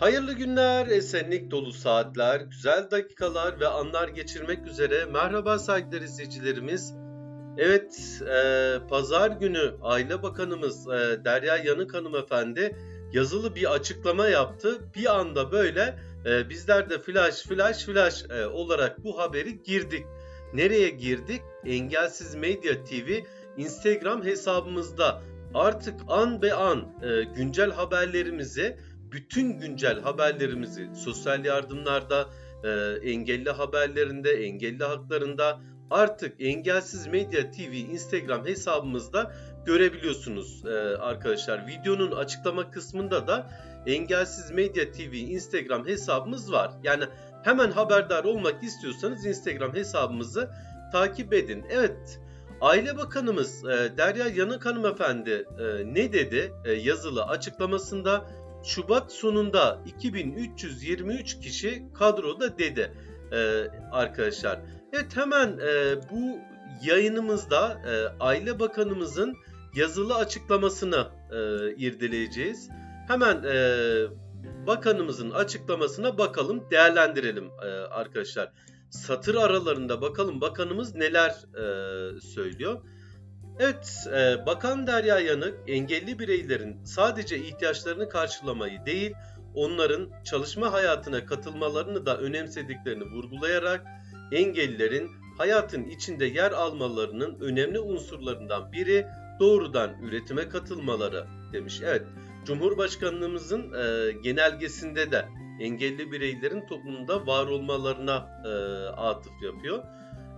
Hayırlı günler, esenlik dolu saatler, güzel dakikalar ve anlar geçirmek üzere. Merhaba saygıdeğer izleyicilerimiz. Evet, e, pazar günü Aile Bakanımız e, Derya Yanık hanımefendi yazılı bir açıklama yaptı. Bir anda böyle e, bizler de flash flash flash e, olarak bu haberi girdik. Nereye girdik? Engelsiz Medya TV Instagram hesabımızda artık an be an e, güncel haberlerimizi bütün güncel haberlerimizi sosyal yardımlarda, e, engelli haberlerinde, engelli haklarında artık Engelsiz Medya TV Instagram hesabımızda görebiliyorsunuz e, arkadaşlar. Videonun açıklama kısmında da Engelsiz Medya TV Instagram hesabımız var. Yani hemen haberdar olmak istiyorsanız Instagram hesabımızı takip edin. Evet, Aile Bakanımız e, Derya Yanık Hanımefendi e, ne dedi e, yazılı açıklamasında? Şubat sonunda 2323 kişi kadroda dedi e, arkadaşlar. Evet hemen e, bu yayınımızda e, Aile Bakanımızın yazılı açıklamasını e, irdeleyeceğiz. Hemen e, bakanımızın açıklamasına bakalım, değerlendirelim e, arkadaşlar. Satır aralarında bakalım bakanımız neler e, söylüyor. Evet, e, Bakan Derya Yanık engelli bireylerin sadece ihtiyaçlarını karşılamayı değil, onların çalışma hayatına katılmalarını da önemsediklerini vurgulayarak engellilerin hayatın içinde yer almalarının önemli unsurlarından biri doğrudan üretime katılmaları demiş. Evet, Cumhurbaşkanlığımızın e, genelgesinde de engelli bireylerin toplumda var olmalarına e, atıf yapıyor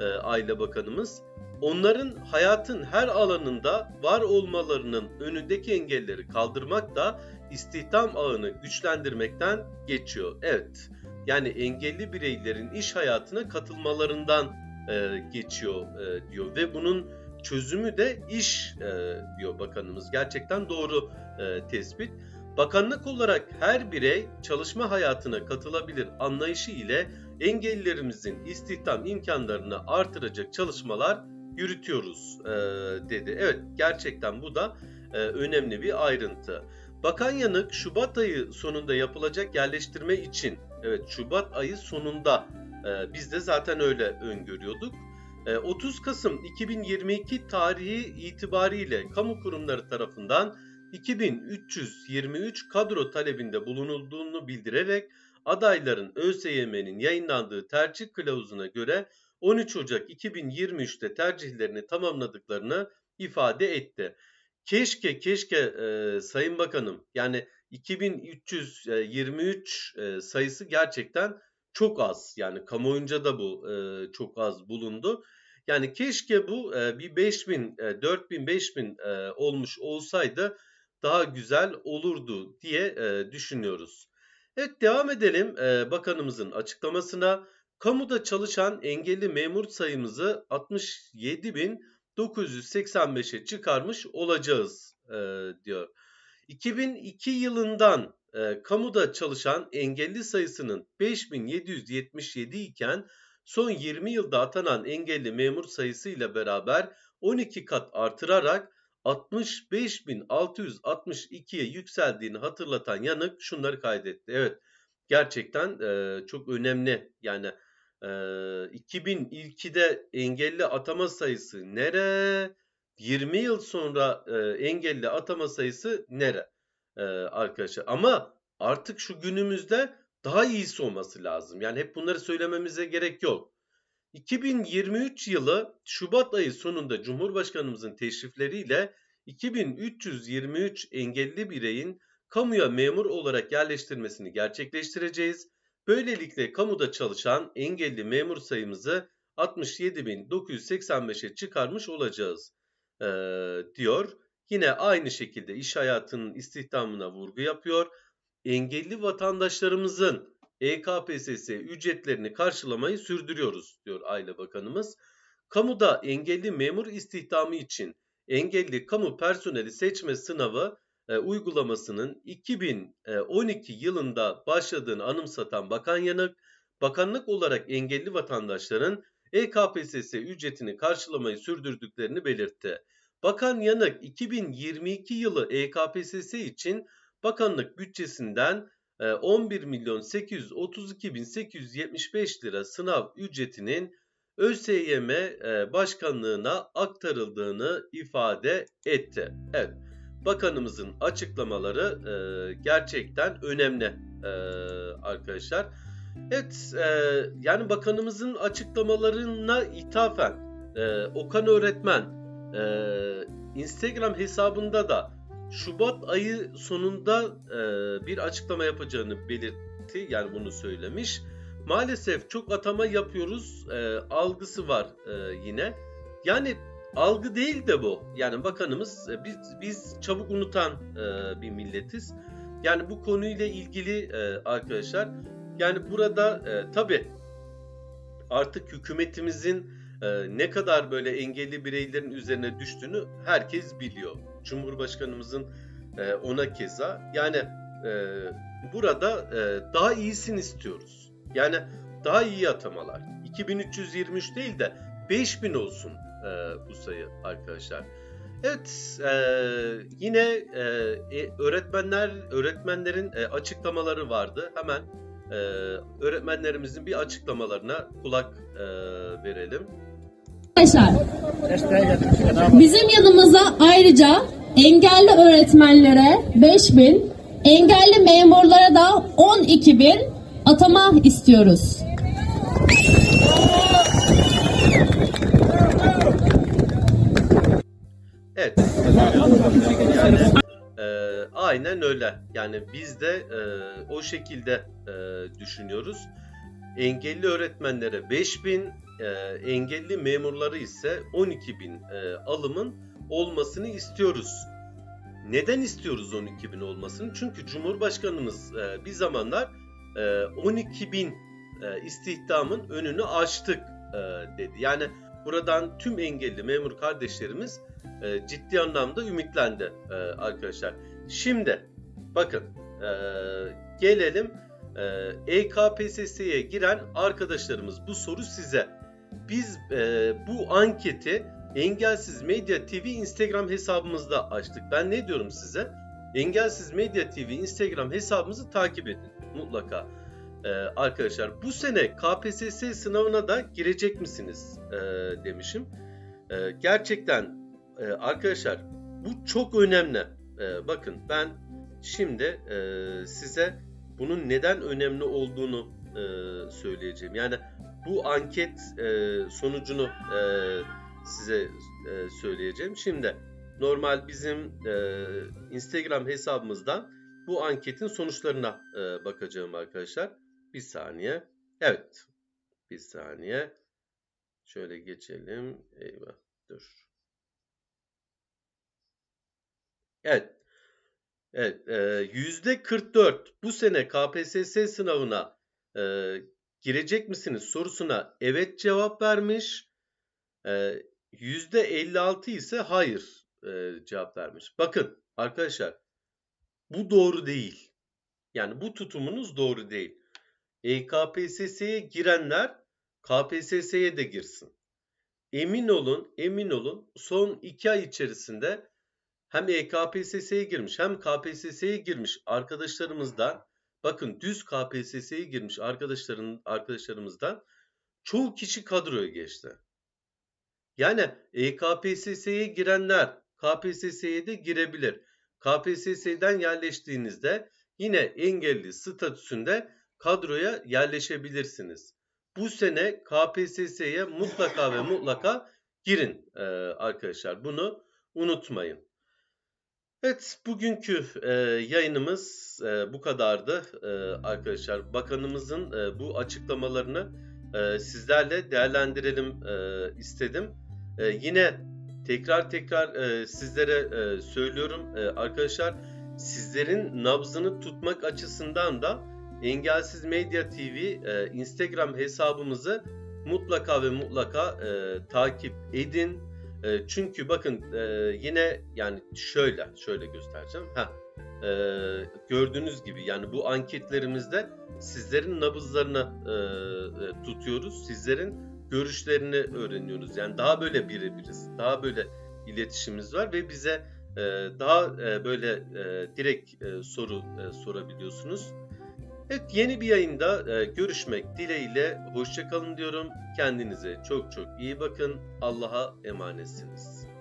e, Aile Bakanımız onların hayatın her alanında var olmalarının önündeki engelleri kaldırmak da istihdam ağını güçlendirmekten geçiyor. Evet, yani engelli bireylerin iş hayatına katılmalarından e, geçiyor e, diyor ve bunun çözümü de iş e, diyor bakanımız. Gerçekten doğru e, tespit. Bakanlık olarak her birey çalışma hayatına katılabilir anlayışı ile engellilerimizin istihdam imkanlarını artıracak çalışmalar yürütüyoruz e, dedi. Evet gerçekten bu da e, önemli bir ayrıntı. Bakan Yanık Şubat ayı sonunda yapılacak yerleştirme için evet Şubat ayı sonunda e, biz de zaten öyle öngörüyorduk. E, 30 Kasım 2022 tarihi itibariyle kamu kurumları tarafından 2323 kadro talebinde bulunulduğunu bildirerek adayların ÖSYM'nin yayınlandığı tercih kılavuzuna göre 13 Ocak 2023'te tercihlerini tamamladıklarını ifade etti. Keşke keşke e, Sayın Bakanım yani 2323 e, sayısı gerçekten çok az. Yani kamuoyunca da bu e, çok az bulundu. Yani keşke bu e, bir 5000, e, 4000, 5000 e, olmuş olsaydı daha güzel olurdu diye e, düşünüyoruz. Evet devam edelim e, bakanımızın açıklamasına. Kamuda çalışan engelli memur sayımızı 67.985'e çıkarmış olacağız e, diyor. 2002 yılından e, kamuda çalışan engelli sayısının 5777 iken son 20 yılda atanan engelli memur sayısı ile beraber 12 kat artırarak 65.662'ye yükseldiğini hatırlatan yanık şunları kaydetti. Evet gerçekten e, çok önemli yani 2002'de engelli atama sayısı nere? 20 yıl sonra engelli atama sayısı nere? Arkadaşlar ama artık şu günümüzde daha iyisi olması lazım. Yani hep bunları söylememize gerek yok. 2023 yılı Şubat ayı sonunda Cumhurbaşkanımızın teşrifleriyle 2323 engelli bireyin kamuya memur olarak yerleştirmesini gerçekleştireceğiz. Böylelikle kamuda çalışan engelli memur sayımızı 67.985'e çıkarmış olacağız e, diyor. Yine aynı şekilde iş hayatının istihdamına vurgu yapıyor. Engelli vatandaşlarımızın EKPSS ücretlerini karşılamayı sürdürüyoruz diyor Aile Bakanımız. Kamuda engelli memur istihdamı için engelli kamu personeli seçme sınavı e, uygulamasının 2012 yılında başladığını anımsatan Bakan Yanık, bakanlık olarak engelli vatandaşların EKPSS ücretini karşılamayı sürdürdüklerini belirtti. Bakan Yanık 2022 yılı EKPSS için bakanlık bütçesinden e, 11 milyon 832 bin 875 lira sınav ücretinin ÖSYM e, başkanlığına aktarıldığını ifade etti. Evet, bakanımızın açıklamaları e, gerçekten önemli e, arkadaşlar. Evet, e, yani bakanımızın açıklamalarına ithafen e, Okan öğretmen e, Instagram hesabında da Şubat ayı sonunda e, bir açıklama yapacağını belirtti. Yani bunu söylemiş. Maalesef çok atama yapıyoruz e, algısı var e, yine. Yani algı değil de bu. Yani bakanımız e, biz biz çabuk unutan e, bir milletiz. Yani bu konuyla ilgili e, arkadaşlar yani burada e, tabi artık hükümetimizin e, ne kadar böyle engelli bireylerin üzerine düştüğünü herkes biliyor. Cumhurbaşkanımızın e, ona keza yani e, burada e, daha iyisini istiyoruz. Yani daha iyi atamalar. 2323 değil de 5000 olsun e, bu sayı arkadaşlar. Evet, e, yine e, e, öğretmenler öğretmenlerin e, açıklamaları vardı. Hemen e, öğretmenlerimizin bir açıklamalarına kulak e, verelim. Arkadaşlar bizim yanımıza ayrıca engelli öğretmenlere 5000, engelli memurlara da 12.000 atama istiyoruz. Yani, e, aynen öyle. Yani biz de e, o şekilde e, düşünüyoruz. Engelli öğretmenlere 5000, e, engelli memurları ise 12.000 e, alımın olmasını istiyoruz. Neden istiyoruz 12.000 olmasını? Çünkü Cumhurbaşkanımız e, bir zamanlar e, 12.000 e, istihdamın önünü açtık e, dedi. Yani buradan tüm engelli memur kardeşlerimiz e, ciddi anlamda ümitlendi e, arkadaşlar. Şimdi bakın e, gelelim e, EKPSS'ye giren arkadaşlarımız bu soru size. Biz e, bu anketi Engelsiz Medya TV Instagram hesabımızda açtık. Ben ne diyorum size? Engelsiz Medya TV Instagram hesabımızı takip edin mutlaka. Ee, arkadaşlar bu sene KPSS sınavına da girecek misiniz ee, demişim. Ee, gerçekten e, arkadaşlar bu çok önemli. Ee, bakın ben şimdi e, size bunun neden önemli olduğunu e, söyleyeceğim. Yani bu anket e, sonucunu e, size e, söyleyeceğim. Şimdi normal bizim e, Instagram hesabımızdan bu anketin sonuçlarına e, bakacağım arkadaşlar. Bir saniye. Evet. Bir saniye. Şöyle geçelim. Eyvah. Dur. Evet. Evet. Yüzde 44 bu sene KPSS sınavına e, girecek misiniz sorusuna evet cevap vermiş. Yüzde 56 ise hayır e, cevap vermiş. Bakın arkadaşlar bu doğru değil. Yani bu tutumunuz doğru değil. EKPSS'ye girenler KPSS'ye de girsin. Emin olun, emin olun son iki ay içerisinde hem EKPSS'ye girmiş hem KPSS'ye girmiş arkadaşlarımızdan bakın düz KPSS'ye girmiş arkadaşların arkadaşlarımızdan çoğu kişi kadroya geçti. Yani EKPSS'ye girenler KPSS'ye de girebilir. KPSS'den yerleştiğinizde yine engelli statüsünde kadroya yerleşebilirsiniz. Bu sene KPSS'ye mutlaka ve mutlaka girin e, arkadaşlar. Bunu unutmayın. Evet bugünkü e, yayınımız e, bu kadardı arkadaşlar. Bakanımızın bu açıklamalarını sizlerle değerlendirelim istedim. Yine tekrar tekrar sizlere söylüyorum arkadaşlar sizlerin nabzını tutmak açısından da Engelsiz Medya TV e, Instagram hesabımızı mutlaka ve mutlaka e, takip edin. E, çünkü bakın e, yine yani şöyle şöyle göstereceğim. Ha e, gördüğünüz gibi yani bu anketlerimizde sizlerin nabızlarını e, e, tutuyoruz. Sizlerin görüşlerini öğreniyoruz. Yani daha böyle birebiriz. Daha böyle iletişimimiz var ve bize e, daha e, böyle e, direkt e, soru e, sorabiliyorsunuz. Evet yeni bir yayında e, görüşmek dileğiyle hoşçakalın diyorum. Kendinize çok çok iyi bakın. Allah'a emanetsiniz.